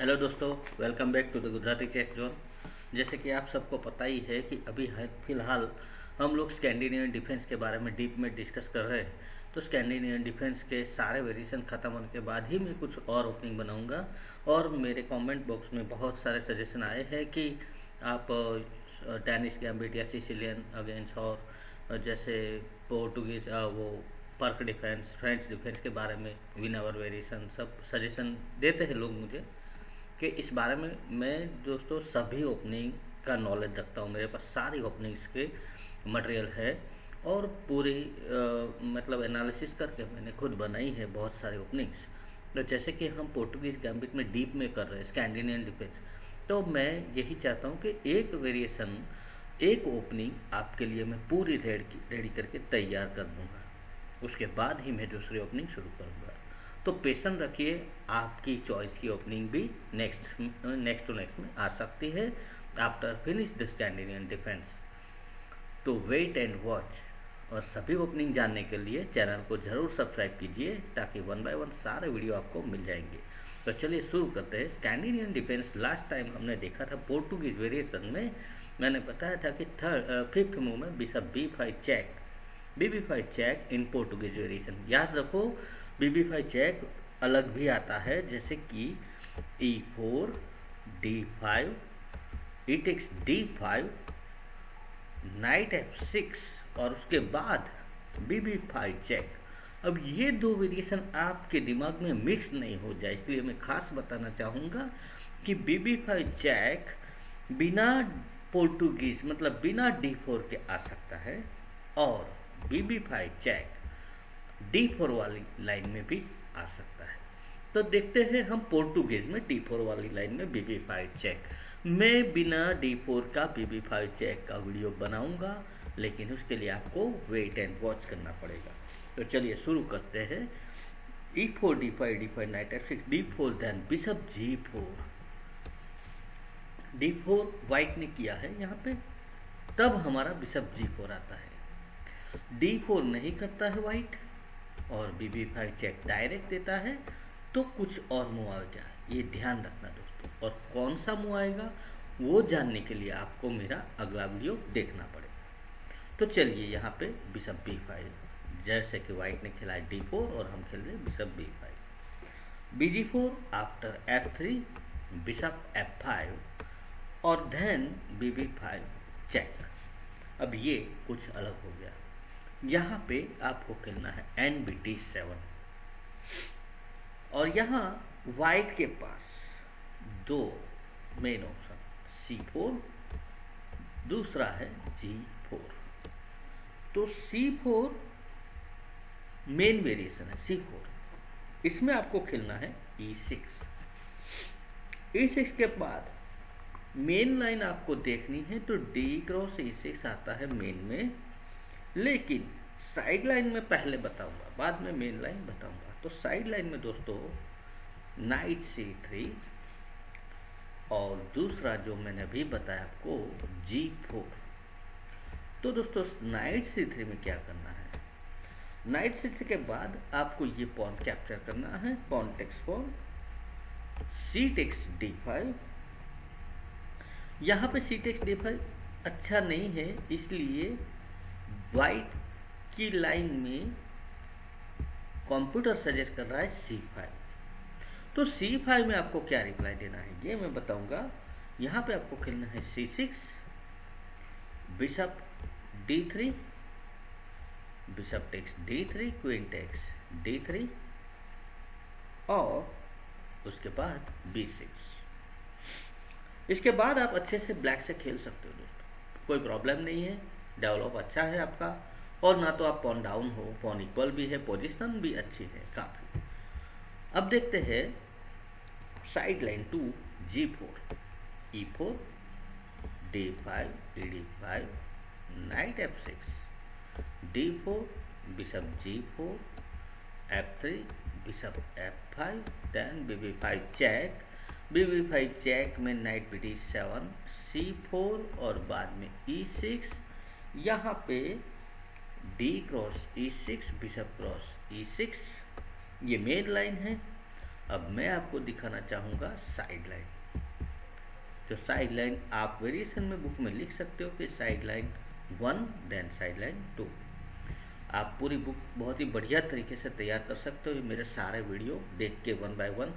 Hello दोस्तों welcome back to the Gujarati chess zone जैसे कि आप सबको पता ही है कि अभी फ़िलहाल हम लोग स्कैंडिनेवियन डिफेंस के बारे में डीप में डिस्कस कर रहे हैं। तो स्कैंडिनेवियन डिफेंस के सारे वेरिएशन खत्म होने के बाद ही मैं कुछ और ओपनिंग बनाऊँगा और मेरे कमेंट बॉक्स में बहुत सारे सजेशन आए हैं कि आप टेनिस गैम्बिट या सिसिलियन अगेंस्ट और जैसे पोर्टुगीज वो पर्क डिफेंस फ्रेंच डिफेंस के बारे में विन आवर वेरिएशन सब सजेशन देते हैं लोग मुझे। कि इस बारे में मैं दोस्तों सभी ओपनिंग का नॉलेज रखता हूँ। मेरे पास सारी ओपनिंग्स के मटेरियल है और पूरी आ, मतलब एनालिसिस करके मैंने खुद बनाई है बहुत सारी ओपनिंग्स तो जैसे कि हम पोर्टुगीज गैम्बिट में डीप में कर रहे हैं स्कैंडिनेवियन डिफेंस तो मैं यही चाहता हूँ कि एक वेरिएशन एक ओपनिंग आपके लिए मैं पूरी रेडी रेडी करके तैयार कर दूँगा। उसके बाद ही मैं दूसरी ओपनिंग शुरू करूँगा। तो पेशन रखिए, आपकी चॉइस की ओपनिंग भी नेक्स्ट नेक्स्ट टू नेक्स्ट में आ सकती है after finish the Scandinavian defence तो वेट एंड वॉच और सभी ओपनिंग जानने के लिए चैनल को ज़रूर सब्सक्राइब कीजिए, ताकि वन बाय वन सारे वीडियो आपको मिल जाएँगे। तो चलिए शुरू करते हैं। स्कैंडिनियन डिफेंस लास्ट टाइम हमने देखा था पोर्टुगीज वेरिएशन में। मैंने बताया था कि थर्ड फिफ्थ मूव में bishop b five check b b five check in Portuguese variation याद रखो बीबी फाइव चेक अलग भी आता है, जैसे कि e four d five e takes d five knight f six और उसके बाद बीबी फाइव चेक अब ये दो वेरिएशन आपके दिमाग में मिक्स नहीं हो जाए, इसलिए मैं खास बताना चाहूँगा कि बीबी फाइव चेक बिना पोर्टुगीज मतलब बिना डी फोर के आ सकता है, और b b five check d four वाली लाइन में भी आ सकता है। तो देखते हैं हम पोर्टुगेज में डी फोर वाली लाइन में बीबी फाइव चेक मैं बिना डी फोर का बीबी फाइव चेक का वीडियो बनाऊँगा, लेकिन उसके लिए आपको वेट एंड वॉच करना पड़ेगा। तो चलिए शुरू करते हैं। E four d five d five knight f six d four then bishop g four d four white ने किया है यहाँ पे। तब हमारा बिशप जी फोर आता है। डी फोर नहीं करता है व्हाइट और b b five check direct देता है तो कुछ और आएगा ये ध्यान रखना दोस्तों। और कौन सा मुँह आएगा वो जानने के लिए आपको मेरा अगला वीडियो देखना पड़ेगा। तो चलिए यहाँ पे बिशप बी फाइव जैसे कि व्हाइट ने खेला डी फोर और हम खेल रहे bishop b five b g four after f three bishop f five और then B B five check अब ये कुछ अलग हो गया। यहाँ पे आपको खेलना है एन बी टी सेवन और यहाँ वाइट के पास दो मेन ऑप्शन सी फोर दूसरा है जी फोर तो सी फोर मेन वेरिएशन है सी फोर इसमें आपको खेलना है ई सिक्स ई सिक्स के बाद मेन लाइन आपको देखनी है तो डी क्रॉस ई सिक्स आता है मेन में। लेकिन साइड लाइन में पहले बताऊँगा, बाद में मेन लाइन बताऊँगा। तो साइड लाइन में दोस्तों नाइट सी थ्री और दूसरा जो मैंने अभी बताया आपको जी फोर तो दोस्तों नाइट सी थ्री में क्या करना है? नाइट सी थ्री के बाद आपको ये पॉइंट कैप्चर करना है point takes for c takes d five यहाँ पे सी टेक्स डी फाइव अच्छा नहीं है, इसलिए वाइट की लाइन में कंप्यूटर सजेस्ट कर रहा है सी फाइव तो सी फाइव में आपको क्या रिप्लाई देना है? ये मैं बताऊँगा। यहाँ पे आपको खेलना है c six bishop d three bishop takes d three queen takes d three और उसके बाद बी सिक्स इसके बाद आप अच्छे से ब्लैक से खेल सकते हो दोस्तों। कोई प्रॉब्लम नहीं है। डेवलप अच्छा है आपका। और ना तो आप पॉन डाउन हो पॉन इक्वल भी है पोजिशन भी अच्छी है, काफ़ी। अब देखते हैं side line two g four e four d five d five knight f six d four bishop g four f three bishop f five then b b five check b b five check में knight b d seven c four और बाद में ई e six यहाँ पे d cross e six bishop cross e six ये main line है। अब मैं आपको दिखाना चाहूँगा साइड लाइन जो साइड लाइन आप वेरिएशन में बुक में लिख सकते हो कि side line one then side line two आप पूरी बुक बहुत ही बढ़िया तरीके से तैयार कर सकते हो। मेरे सारे वीडियो देख के वन बाय वन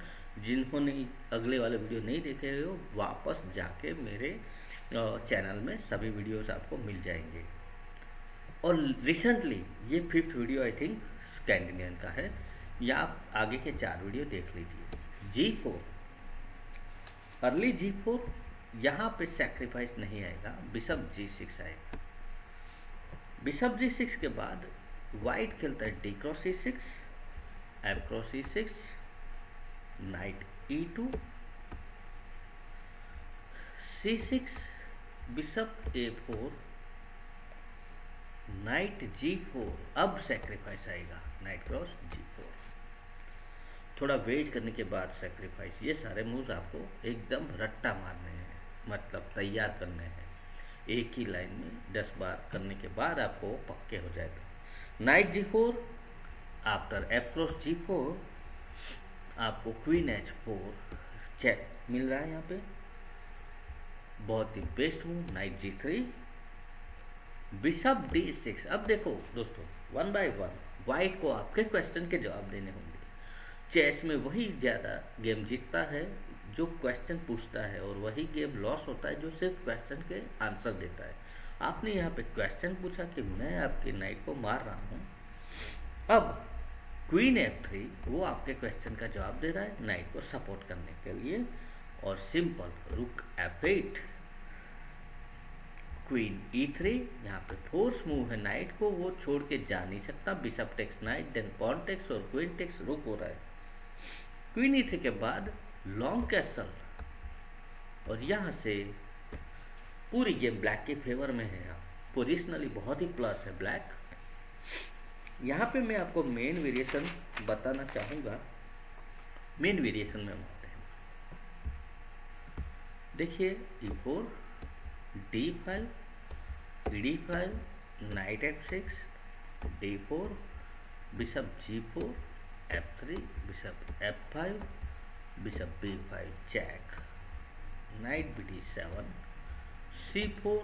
जिन्होंने अगले वाले वीडियो नहीं देखे हो, वापस जाके मेरे चैनल में सभी वीडियोस आपको मिल जाएँगे। और रिसेंटली ये fifth video I think Scandinavian का है। या आप आगे के चार वीडियो देख लीजिए। G four early g four यहाँ पे सेक्रीफाइस नहीं आएगा। बिशप जी सिक्स आएगा। बिशप जी सिक्स के बाद वाइट खेलता है। D cross e six f cross e six knight e two c six bishop a four knight g four अब सेक्रीफाइस आएगा नाइट क्रॉस जी फोर थोड़ा वेट करने के बाद सेक्रीफाइस ये सारे मूव्स आपको एकदम रट्टा मारने हैं मतलब तैयार करने हैं। एक ही लाइन में दस बार करने के बाद आपको पक्के हो जाएगा। Knight g four after f cross g four आपको क्वीन एच फोर चेक मिल रहा है यहाँ पे। बहुत ही best move knight g three bishop d six. अब देखो दोस्तों, वन बाय वन वाइट को आपके क्वेश्चन के जवाब देने होंगे। चेस में वही ज़्यादा गेम जीतता है, जो क्वेश्चन पूछता है, और वही गेम लॉस होता है, जो सिर्फ़ क्वेश्चन के आंसर देता है। आपने यहाँ पे क्वेश्चन पूछा कि मैं आपके नाइट को मार रहा हूँ। अब क्वीन एफ़ थ्री वो आपके क्वेश्चन का जवाब दे रहा है नाइट को सपोर्ट करने के लिए, और simple rook f eight queen e three यहाँ पे फोर्स मूव है नाइट को वो छोड़ के जा नहीं सकता। Bishop takes knight then pawn takes और क्वीन टेक्स रुक हो रहा है। क्वीन ई के बाद लॉन्ग कैसल और यहाँ से पूरी गेम ब्लैक के फेवर में है पोजिशनली बहुत ही प्लस है ब्लैक यहाँ पे मैं आपको मेन वेरिएशन बताना चाहूँगा। मेन वेरिएशन में हम आते हैं। देखिए e four d five d five knight f six, d four, bishop g four, f three, bishop f3 bishop f5 bishop b5 check knight bd7 c4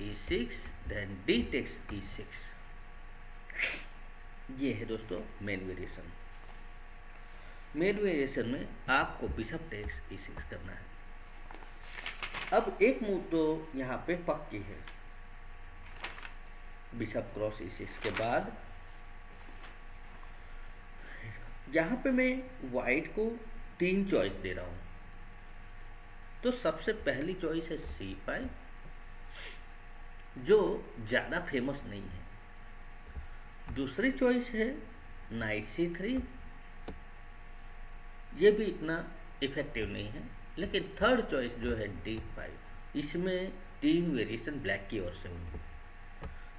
e6 then d takes e6 ये है दोस्तों main variation main variation में आपको bishop takes e six करना है। अब एक move तो यहाँ पे पक्की है। बिशप क्रॉस e6 के बाद। यहाँ पे मैं वाइट को तीन चॉइस दे रहा हूँ। तो सबसे पहली चॉइस है सी फाइव जो ज़्यादा फ़ेमस नहीं है। दूसरी चॉइस है नाइट सी थ्री ये भी इतना इफ़ेक्टिव नहीं है। लेकिन थर्ड चॉइस जो है डी फाइव इसमें तीन वेरिएशन ब्लैक की ओर से होंगे।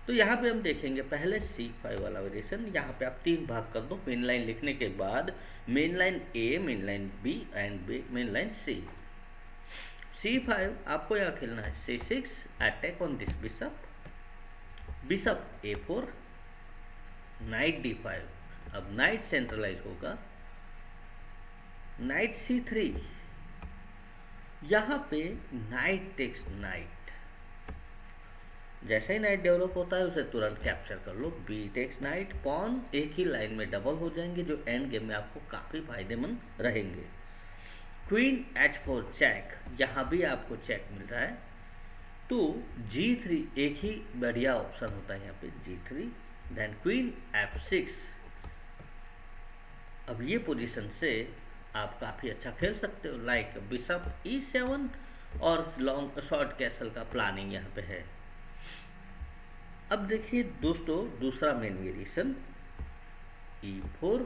तो यहाँ पे हम देखेंगे, पहले सी फाइव वाला वेरिएशन यहाँ पे आप तीन भाग कर दो मेन लाइन लिखने के बाद main line a main line b and b main line c c five आपको यहाँ खेलना है c six attack on this bishop bishop a four knight d five अब नाइट सेंट्रलाइज होगा नाइट सी थ्री यहाँ पे नाइट टेक्स नाइट जैसे ही night develop होता है, उसे तुरंत कैप्चर कर लो. बी टेक्स नाइट पॉन एक ही लाइन में डबल हो जाएँगे, जो एंड गेम में आपको काफ़ी फ़ायदेमंद रहेंगे. क्वीन एच फोर चेक यहाँ भी आपको चेक मिल रहा है. तो जी थ्री एक ही बढ़िया ऑप्शन होता है यहाँ पे g three then queen f six अब ये पोजीशन से आप काफ़ी अच्छा खेल सकते हो। लाइक बिशप ई सेवन और लॉन्ग शॉर्ट कैसल का प्लानिंग यहाँ पे है। अब देखिए दोस्तों, दूसरा main variation e four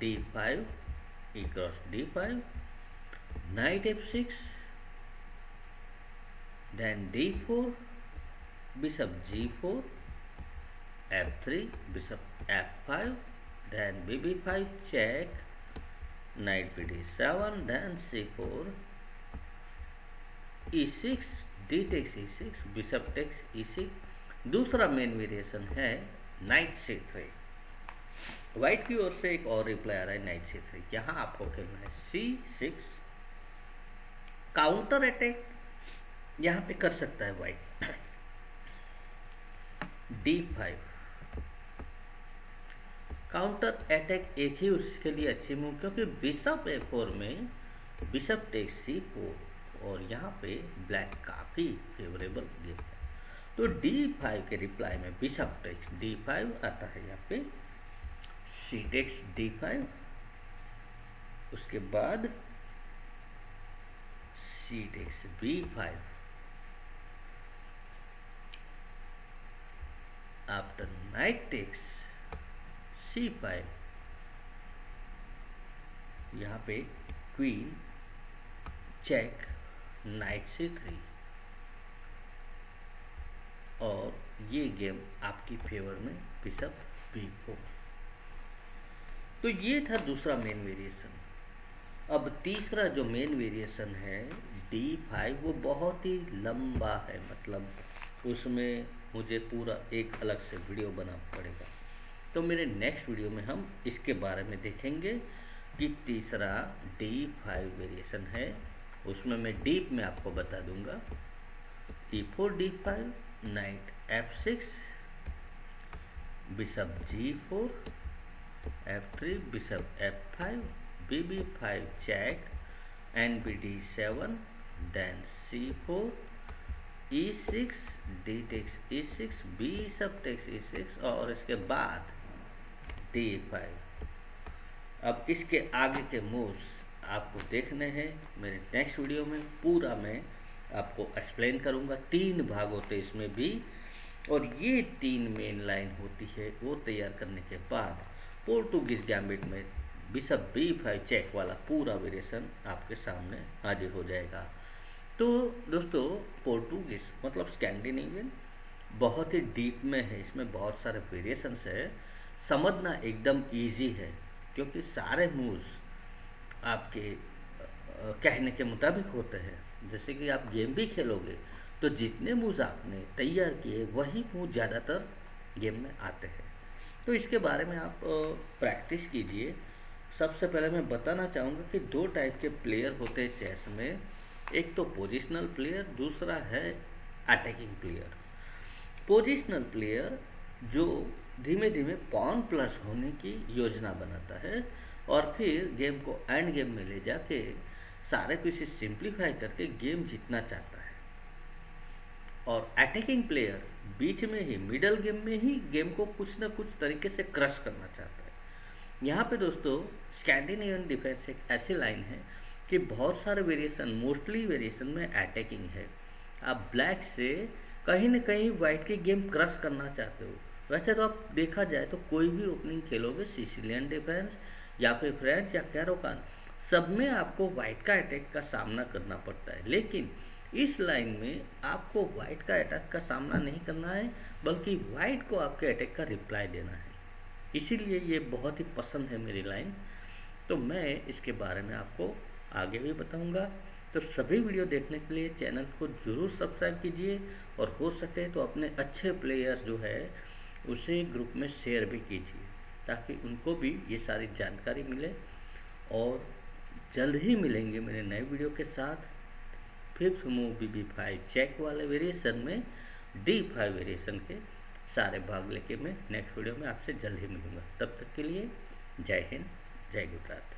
d five e cross d five knight f six then d four bishop g four f three bishop f knight b d seven, then c four, e six, d takes e six, bishop takes e six. दूसरा main variation है knight c three. White की ओर से एक और reply आ रहा है knight c three. यहाँ आपको खेलना है सी सिक्स। काउंटर अटैक यहाँ पे कर सकता है white d five counter attack एक ही उसके लिए अच्छी मूव, क्योंकि बिशप ए फोर में बिशप टेक सी फोर और यहाँ पे ब्लैक काफ़ी फेवरेबल गेम है। तो डी फाइव के रिप्लाई में बिशप टेक्स डी फाइव आता है यहाँ पे सी टेक्स डी फाइव उसके बाद c takes b five after knight takes c five यहाँ पे queen check knight c three और ये गेम आपकी फेवर में बिशप भी फोर तो ये था दूसरा मेन वेरिएशन अब तीसरा जो मेन वेरिएशन है डी फाइव वो बहुत ही लंबा है मतलब उसमें मुझे पूरा एक अलग से वीडियो बनाना पड़ेगा। तो मेरे नेक्स्ट वीडियो में हम इसके बारे में देखेंगे कि तीसरा डी फाइव वेरिएशन है। उसमें मैं डीप में आपको बता दूँगा e four d five knight f six bishop g four f three bishop f five b b five check n b d seven then c four e six d takes e six b सब takes e six और इसके बाद D five अब इसके आगे के moves आपको देखने हैं। मेरे नेक्स्ट वीडियो में पूरा मैं आपको एक्सप्लेन करूँगा तीन भाग होते इसमें भी। और ये तीन मेन लाइन होती है, वो तैयार करने के बाद पोर्टुगीज गैम्बिट में बिशप बी फाइव चेक वाला पूरा वेरिएशन आपके सामने हाजिर हो जाएगा। तो दोस्तों पोर्टुगीज मतलब स्कैंडिनेवियन बहुत ही डीप में है। इसमें बहुत सारे वेरिएशंस है। समझना एकदम इजी है, क्योंकि सारे मूव्स आपके कहने के मुताबिक होते हैं। जैसे कि आप गेम भी खेलोगे तो जितने मूव्स आपने तैयार किए, वही मूव ज़्यादातर गेम में आते हैं। तो इसके बारे में आप प्रैक्टिस कीजिए। सबसे पहले मैं बताना चाहूँगा कि दो टाइप के प्लेयर होते हैं चेस में। एक तो पोजिशनल प्लेयर दूसरा है अटैकिंग प्लेयर पोजिशनल प्लेयर जो धीमे धीमे पॉन प्लस होने की योजना बनाता है और फिर गेम को एंड गेम में ले जाके सारे कुछ सिंप्लीफाई करके गेम जीतना चाहता है। और अटैकिंग प्लेयर बीच में ही मिडल गेम में ही गेम को कुछ ना कुछ तरीके से क्रश करना चाहता है। यहाँ पे दोस्तों स्कैंडिनेवियन डिफेंस एक ऐसी लाइन है कि बहुत सारे वेरिएशन मोस्टली वेरिएशन में अटैकिंग है। आप ब्लैक से कहीं ना कहीं व्हाइट की गेम क्रश करना चाहते हो। वैसे तो आप देखा जाए तो कोई भी ओपनिंग खेलोगे सिसिलियन डिफेंस या फिर फ्रेंच या कैरोकान सब में आपको व्हाइट का अटैक का सामना करना पड़ता है। लेकिन इस लाइन में आपको व्हाइट का अटैक का सामना नहीं करना है, बल्कि व्हाइट को आपके अटैक का रिप्लाई देना है। इसीलिए ये बहुत ही पसंद है मेरी लाइन तो मैं इसके बारे में आपको आगे भी बताऊँगा। तो सभी वीडियो देखने के लिए चैनल को ज़रूर सब्सक्राइब कीजिए, और हो सके तो अपने अच्छे प्लेयर जो है उसे ग्रुप में शेयर भी कीजिए, ताकि उनको भी ये सारी जानकारी मिले और जल्द ही मिलेंगे मेरे नए वीडियो के साथ। Fifth move b b five check वाले वेरिएशन में डी फाइव वेरिएशन के सारे भाग लेके मैं नेक्स्ट वीडियो में आपसे जल्द ही मिलूँगा। तब तक के लिए जय हिंद, जय गुजरात।